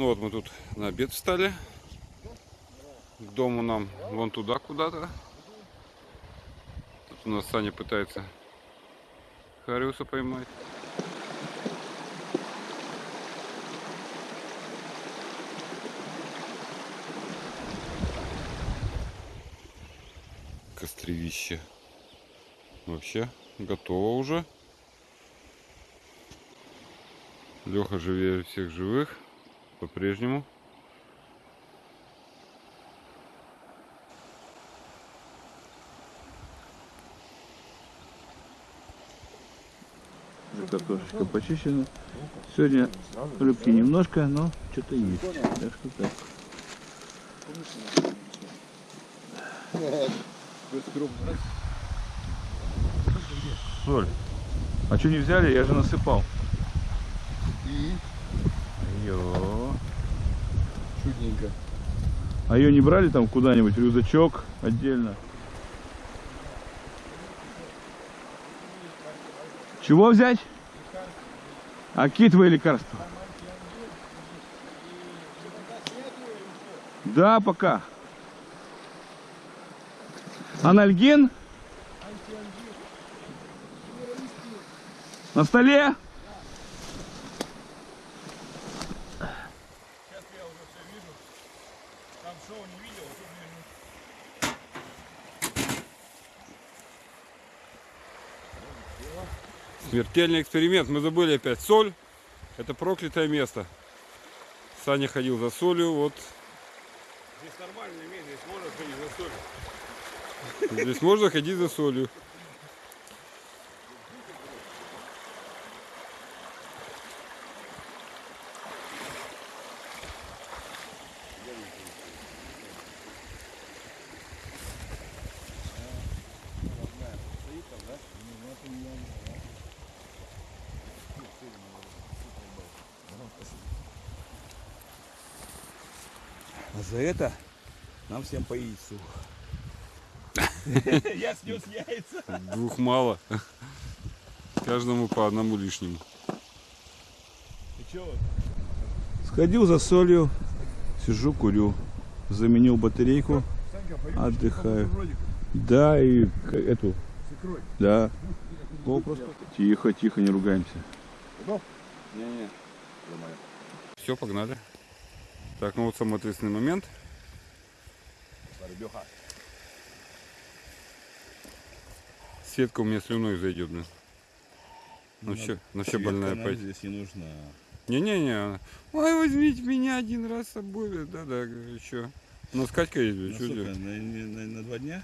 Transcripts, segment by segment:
Ну вот мы тут на обед встали. К дому нам вон туда куда-то. Тут у нас Саня пытается Хариуса поймать. Костровище. Вообще готово уже. Леха живее всех живых. По-прежнему. Уже картошечка почищена. Сегодня рыбки немножко, но что-то есть. Так что так. Соль. А что не взяли? Я же насыпал. Ее. Чудненько. А ее не брали там куда-нибудь? Рюкзачок отдельно. Чего взять? А китовые лекарства? Да, пока. Анальгин? На столе? Смертельный эксперимент. Мы забыли опять соль. Это проклятое место. Саня ходил за солью. Вот Здесь нормальное место, здесь можно ходить за соль. здесь можно ходить за солью. А за это нам всем по яйцу. Я снес яйца. Двух мало. Каждому по одному лишнему. Сходил за солью, сижу, курю. Заменил батарейку, отдыхаю. Да, и эту. Да. Тихо, тихо, не ругаемся. Все, погнали. Так, ну вот самый ответственный момент. Рыбёха. Сетка у меня слюной зайдет, блин. Ну все, ну все больная опять. здесь не нужна. Не-не-не. она, Ой, возьмите меня один раз с собой. Да-да, говорю, что. Ну, с Катькой есть, блин, На что делать? На, на- на два дня?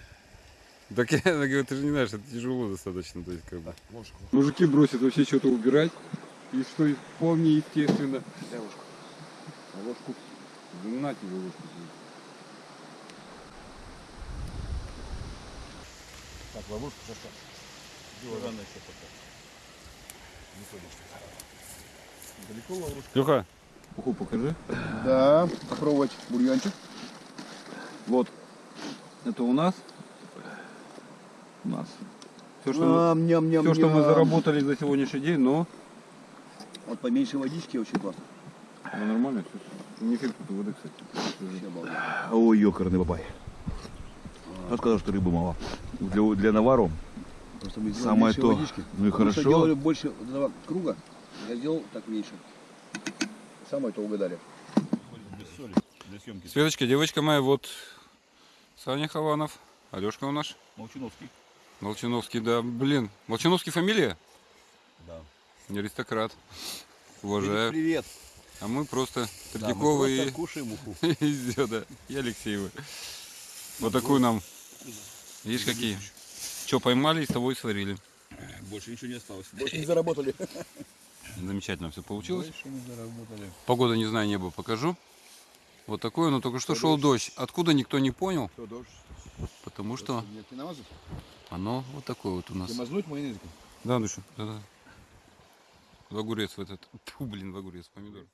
Так я она говорит, ты же не знаешь, это тяжело достаточно. То есть, как бы. Ложку. Мужики бросят вообще что-то убирать. И что вполне естественно. Дай ложку. Ложку. На тебе ложку. Так, ловушку застав. Рано еще пока. Не ходишь. Далеко ловушка? Леха, Уху покажи. Да, попробовать бульончик. Вот. Это у нас. У нас. Все, что, Ням, ням, ням, все, что мы ням. заработали за сегодняшний день, но Вот поменьше водички очень классно. Ну, нормально. Не фильтр воды, кстати. Ой, ёкарный бабай. Он сказал, что рыбы мало. Для, для навару Просто мы сделали Самое то. водички. Ну и Потому что хорошо. делали больше этого круга, я сделал так меньше. Самое то угадали. Без соли. Для съемки. Светочка, девочка моя, вот Саня Хованов, Алешка у нас, Молчиновский. Молчановский, да, блин, Молчановский фамилия? Да. Не аристократ. Уважаю. Привет. А мы просто Да, мы просто и кушаем уху. и всё, да, и Алексеевы. Вот такую нам, видишь, какие. Что поймали, и с тобой сварили. Больше ничего не осталось. Больше не заработали. Замечательно все получилось. Больше не заработали. Погода, не знаю, небо покажу. Вот такое, но только что шел дождь. Откуда никто не понял, Что, дождь? потому что намазать? оно вот такое вот у нас. Ты мазнуть майонезиком? Да, Душа, да, да. В огурец в этот. Фу, блин, в огурец, помидор.